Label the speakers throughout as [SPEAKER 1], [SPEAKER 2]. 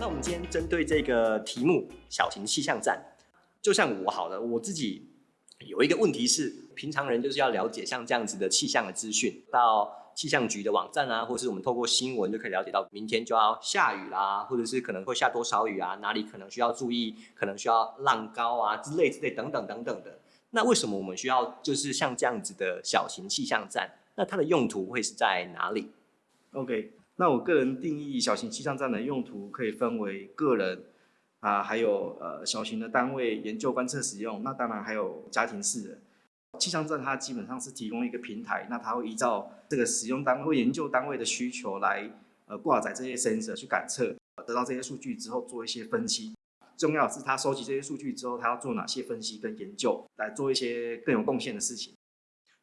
[SPEAKER 1] 那我们今天针对这个题目“小型气象站”，就像我好了，我自己有一个问题是，平常人就是要了解像这样子的气象的资讯，到气象局的网站啊，或是我们透过新闻就可以了解到明天就要下雨啦，或者是可能会下多少雨啊，哪里可能需要注意，可能需要浪高啊之类之类等等等等的。那为什么我们需要就是像这样子的小型气象站？那它的用途会是在哪里
[SPEAKER 2] ？OK。那我个人定义小型气象站的用途可以分为个人啊，还有呃小型的单位研究观测使用。那当然还有家庭式的气象站，它基本上是提供一个平台，那它会依照这个使用单位、研究单位的需求来呃挂载这些 sensor 去感测，得到这些数据之后做一些分析。重要是它收集这些数据之后，它要做哪些分析跟研究，来做一些更有贡献的事情。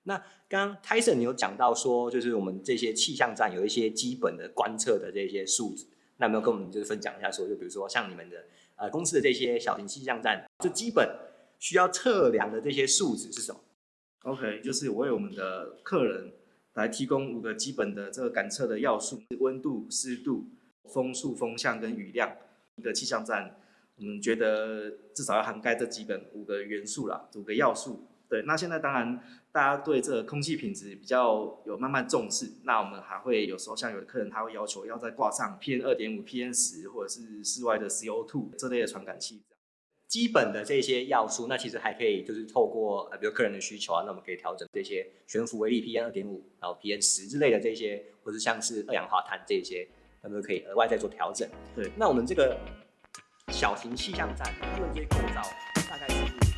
[SPEAKER 1] 那刚刚 Tyson 有讲到说，就是我们这些气象站有一些基本的观测的这些数值，那有没有跟我们就是分享一下？说就比如说像你们的呃公司的这些小型气象站，就基本需要测量的这些数值是什么
[SPEAKER 2] ？OK，就是为我们的客人来提供五个基本的这个感测的要素：温度、湿度、风速、风向跟雨量。一个气象站，我们觉得至少要涵盖这基本五个元素啦，五个要素。对，那现在当然大家对这个空气品质比较有慢慢重视，那我们还会有时候像有的客人他会要求要再挂上 PM 二点五、PM 十或者是室外的 CO2 这类的传感器。
[SPEAKER 1] 基本的这些要素，那其实还可以就是透过呃比如客人的需求啊，那我们可以调整这些悬浮微粒 PM 二点五，然后 PM 十之类的这些，或是像是二氧化碳这些，那么可以额外再做调整。
[SPEAKER 2] 对，
[SPEAKER 1] 那我们这个小型气象站这些构造大概是。